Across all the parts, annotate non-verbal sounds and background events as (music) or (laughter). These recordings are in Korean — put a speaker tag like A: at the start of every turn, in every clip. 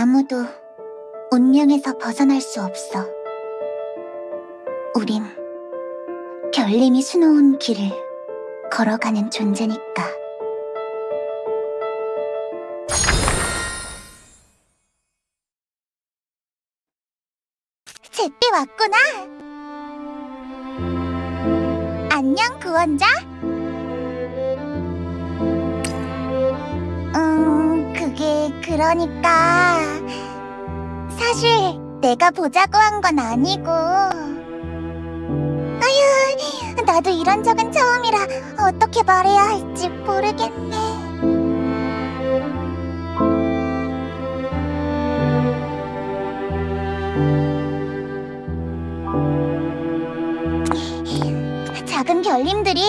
A: 아무도 운명에서 벗어날 수 없어. 우린 결림이 수놓은 길을 걸어가는 존재니까. 제때 왔구나. 안녕, 구원자. 그러니까 사실 내가 보자고 한 건 아니고. 아휴, 나도 이런 적은 처음이라 어떻게 말해야 할지 모르겠네. 작은 별님들이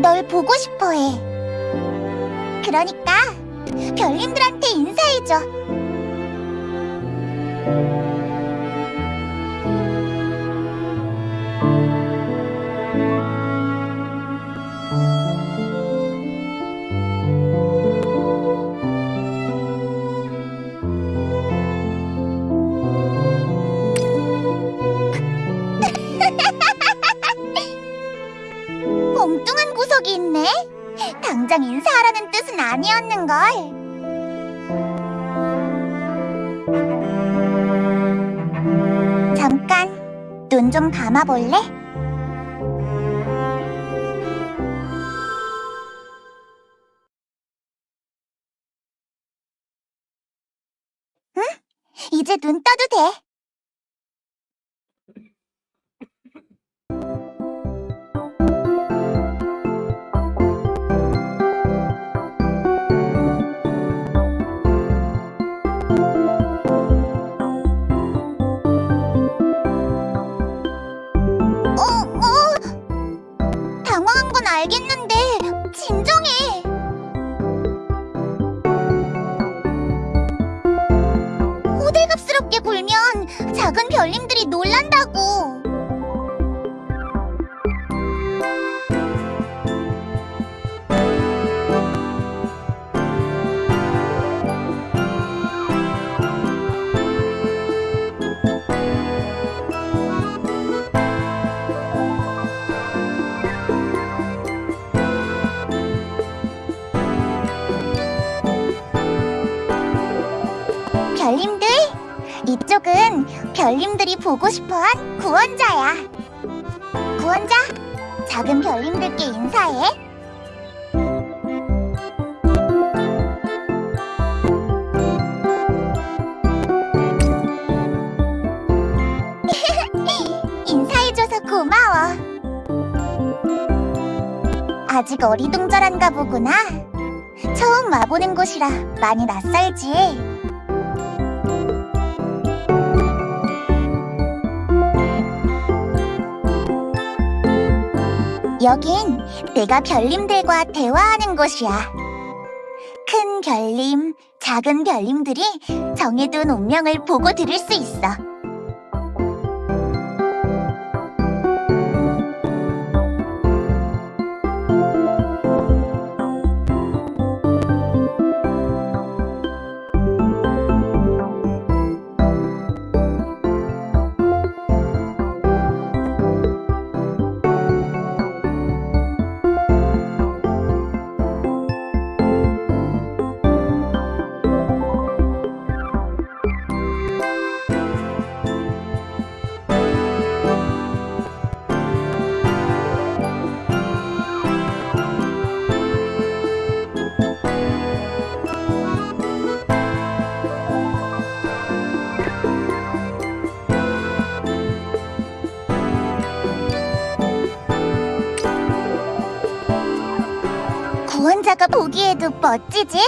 A: 널 보고 싶어 해. 그러니까 별님들한테 인사해줘. (laughs) 엉뚱한 구석이 있네. 당장 인사하라는 뜻은 아니었는걸. 잠깐, 눈 좀 감아볼래? 응? 이제 눈 떠도 돼. 당황한 건 알겠는데 진정해. 호들갑스럽게 굴면 작은 별님들이 놀란다고. 이쪽은 별님들이 보고 싶어한 구원자야. 구원자, 작은 별님들께 인사해. (laughs) 인사해줘서 고마워. 아직 어리둥절한가 보구나. 처음 와보는 곳이라 많이 낯설지. 여긴 내가 별님들과 대화하는 곳이야. 큰 별님, 작은 별님들이 정해둔 운명을 보고 들을 수 있어. 구원자가 보기에도 멋지지?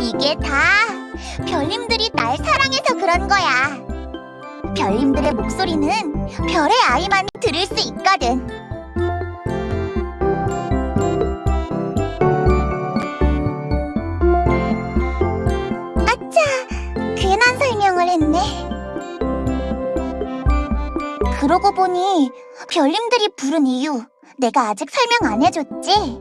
A: 이게 다 별님들이 날 사랑해서 그런 거야. 별님들의 목소리는 별의 아이만 들을 수 있거 그러고 보니 별님들이 부른 이유 내가 아직 설명 안 해줬지?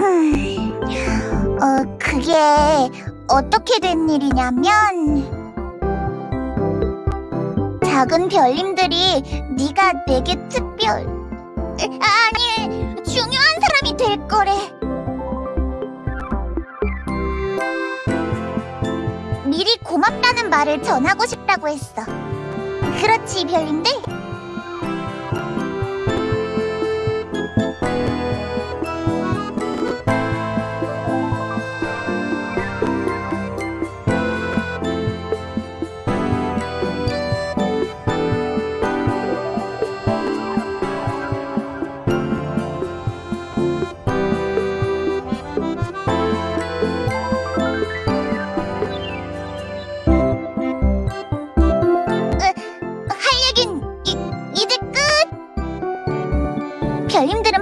A: 음, 어, 그게 어떻게 된 일이냐면 작은 별님들이 네가 내게 특별 아니 중요한 사람이 될 거래 미리 고맙다는 말을 전하고 싶다고 했어 그렇지 별님들?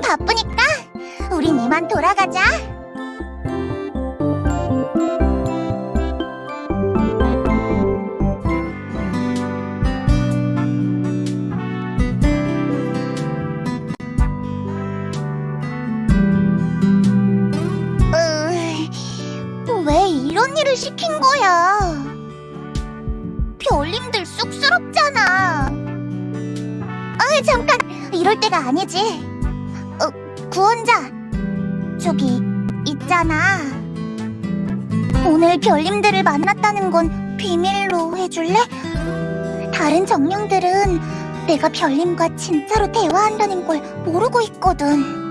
A: 바쁘니까 우린 이만 돌아가자. 으, 왜 이런 일을 시킨 거야? 별님들 쑥스럽잖아. 아, 잠깐. 이럴 때가 아니지. 어, 구원자. 저기 있잖아. 오늘 별님들을 만났다는 건 비밀로 해줄래? 다른 정령들은 내가 별님과 진짜로 대화한다는 걸 모르고 있거든.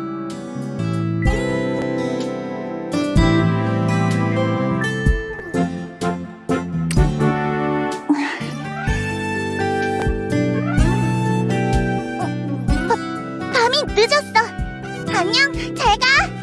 A: 밤이 늦었어. 안녕, 잘 가.